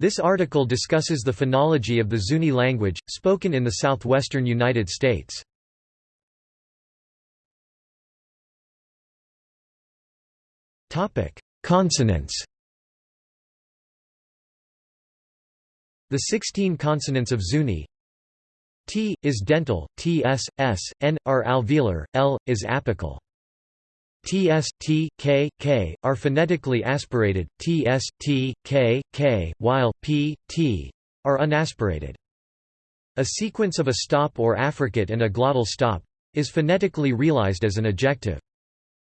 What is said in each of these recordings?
This article discusses the phonology of the Zuni language, spoken in the southwestern United States. Consonants The 16 consonants of Zuni T, is dental, T s, s, n, are alveolar, L, is apical. Ts, T, K, K, are phonetically aspirated, Ts, T, K, K, while P, T, are unaspirated. A sequence of a stop or affricate and a glottal stop is phonetically realized as an ejective.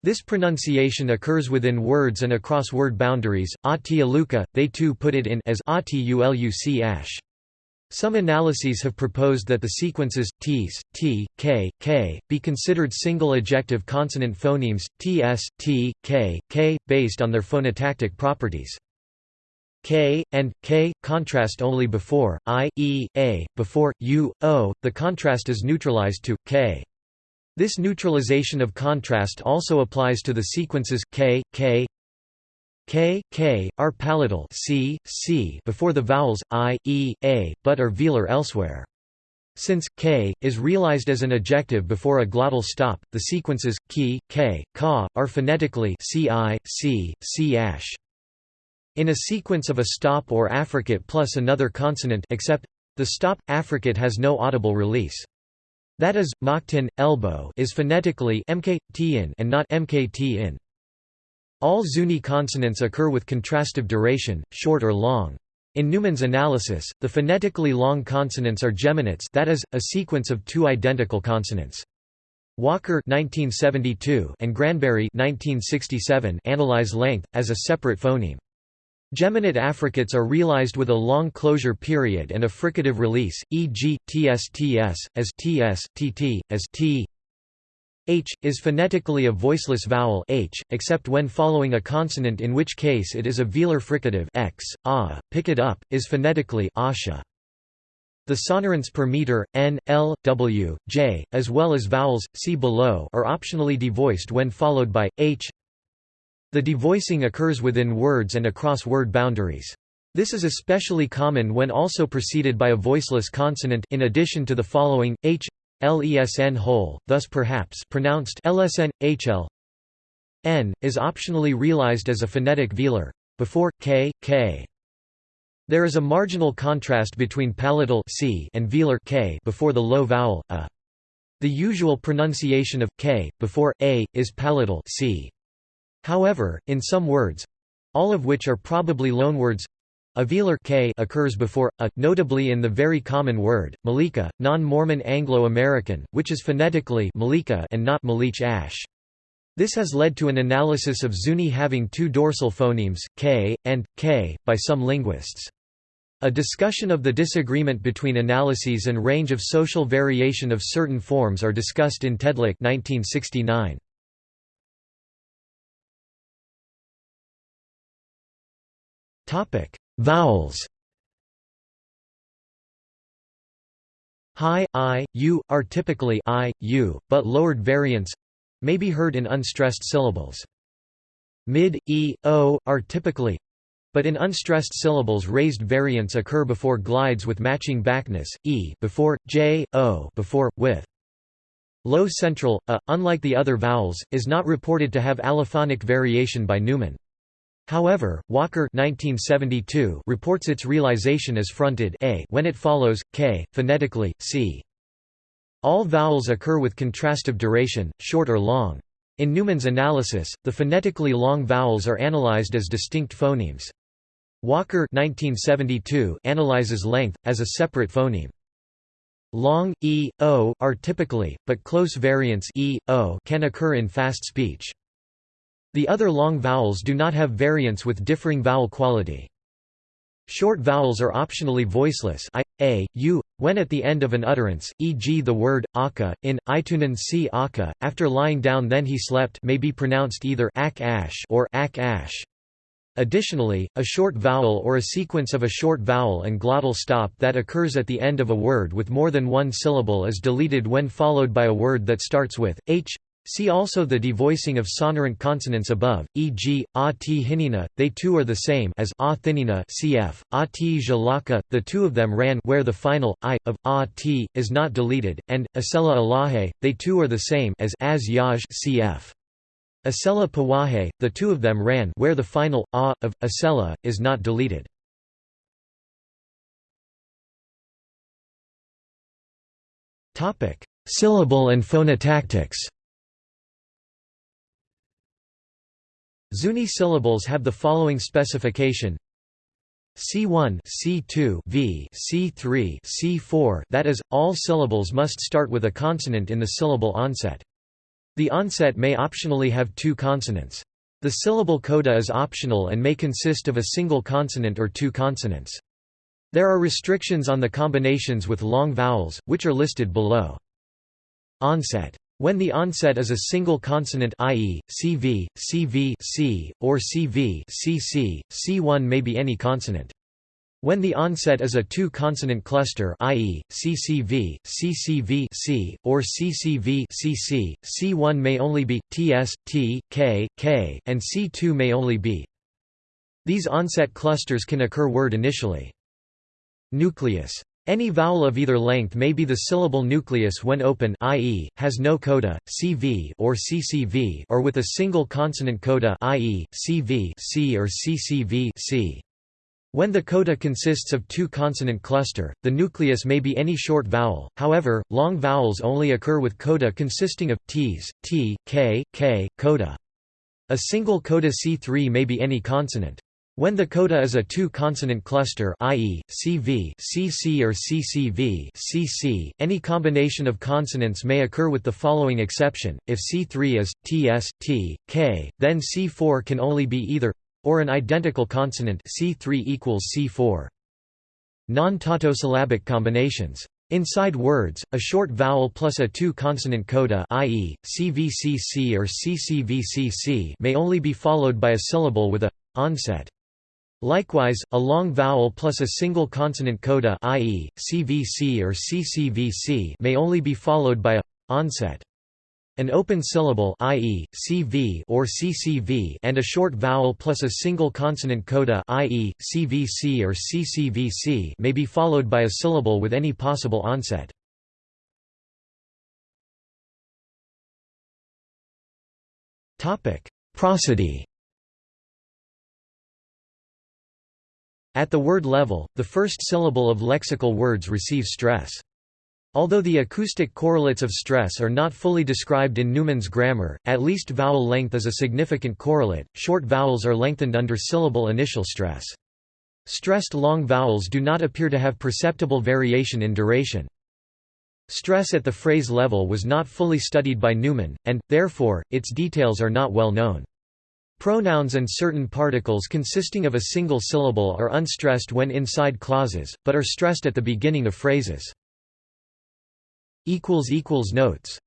This pronunciation occurs within words and across word boundaries. Atialuka, they too put it in as Atuluc ash. Some analyses have proposed that the sequences t's, t, k, k be considered single ejective consonant phonemes ts, t, k, k based on their phonotactic properties. K and K contrast only before I, E, A, before U, O. The contrast is neutralized to K. This neutralization of contrast also applies to the sequences K, K, K, K, are palatal C, C before the vowels I, E, A, but are velar elsewhere. Since k is realized as an ejective before a glottal stop, the sequences ki, k, ka are phonetically ci, c, c ash. In a sequence of a stop or affricate plus another consonant except the stop affricate has no audible release. That is, maktin, elbow is phonetically mk, and not mkt in. All Zuni consonants occur with contrastive duration, short or long. In Newman's analysis, the phonetically long consonants are geminates that is, a sequence of two identical consonants. Walker 1972 and Granberry 1967 analyze length, as a separate phoneme. Geminate affricates are realized with a long closure period and a fricative release, e.g., tsts, as ts, tt, as t, H, is phonetically a voiceless vowel h, except when following a consonant in which case it is a velar fricative x, a, pick it up, is phonetically asha. The sonorants per meter, n, l, w, j, as well as vowels, see below are optionally devoiced when followed by, h. The devoicing occurs within words and across word boundaries. This is especially common when also preceded by a voiceless consonant in addition to the following, h, lesn whole, thus perhaps pronounced lsn, hl n, is optionally realized as a phonetic velar, before, k, k. There is a marginal contrast between palatal c and velar k before the low vowel, a. The usual pronunciation of k, before, a, is palatal c. However, in some words—all of which are probably loanwords a velar k occurs before a, notably in the very common word, Malika, non-Mormon Anglo-American, which is phonetically Malika and not Malich ash. This has led to an analysis of Zuni having two dorsal phonemes, k, and, k, by some linguists. A discussion of the disagreement between analyses and range of social variation of certain forms are discussed in Tedlock 1969. Topic: Vowels High, I, U, are typically I, U, but lowered variants may be heard in unstressed syllables. Mid, E, O, are typically but in unstressed syllables raised variants occur before glides with matching backness, E before, J, O before, with. Low central, A, unlike the other vowels, is not reported to have allophonic variation by Newman. However, Walker 1972 reports its realization as fronted a when it follows, k, phonetically, c. All vowels occur with contrastive duration, short or long. In Newman's analysis, the phonetically long vowels are analyzed as distinct phonemes. Walker 1972 analyzes length, as a separate phoneme. Long, e, o, are typically, but close variants e, o can occur in fast speech. The other long vowels do not have variants with differing vowel quality. Short vowels are optionally voiceless I, A, U, when at the end of an utterance, e.g. the word, aka, in, Itunan si aka, after lying down then he slept may be pronounced either ak ash or ak ash. Additionally, a short vowel or a sequence of a short vowel and glottal stop that occurs at the end of a word with more than one syllable is deleted when followed by a word that starts with, h, See also the devoicing of sonorant consonants above, e.g., a t hinina, they two are the same as a thinina cf. a t jalaka, the two of them ran where the final, i, of, a t, is not deleted, and, asela alahe, they two are the same as as yaj cf. Asela pawahe, the two of them ran where the final, a, of, asela, is not deleted. Syllable and phonotactics Zuni syllables have the following specification. C1 C2 V C3 C4 that is all syllables must start with a consonant in the syllable onset. The onset may optionally have two consonants. The syllable coda is optional and may consist of a single consonant or two consonants. There are restrictions on the combinations with long vowels which are listed below. Onset when the onset is a single consonant i.e., CV, CV C, or CV CC, C1 may be any consonant. When the onset is a two-consonant cluster i.e., CCV, CCV C, or CCV CC, C1 may only be, TS, T, K, K, and C2 may only be. These onset clusters can occur word initially. Nucleus any vowel of either length may be the syllable nucleus when open i.e., has no coda, CV or CCV or with a single consonant coda i.e., CV C or CCV C. When the coda consists of two consonant cluster, the nucleus may be any short vowel, however, long vowels only occur with coda consisting of, t's, t, k, k, coda. A single coda C3 may be any consonant. When the coda is a two-consonant cluster i.e., CV CC or CCV CC, any combination of consonants may occur with the following exception, if C3 is, TS, T, K, then C4 can only be either or an identical consonant C3 equals C4. Non-tautosyllabic combinations. Inside words, a short vowel plus a two-consonant coda i.e., CVCC or CCVCC may only be followed by a syllable with a onset. Likewise, a long vowel plus a single consonant coda i.e., CVC or CCVC may only be followed by a onset. An open syllable i.e., CV or CCV and a short vowel plus a single consonant coda i.e., CVC or CCVC may be followed by a syllable with any possible onset. Prosody At the word level, the first syllable of lexical words receives stress. Although the acoustic correlates of stress are not fully described in Newman's grammar, at least vowel length is a significant correlate. Short vowels are lengthened under syllable initial stress. Stressed long vowels do not appear to have perceptible variation in duration. Stress at the phrase level was not fully studied by Newman, and, therefore, its details are not well known. Pronouns and certain particles consisting of a single syllable are unstressed when inside clauses, but are stressed at the beginning of phrases. Notes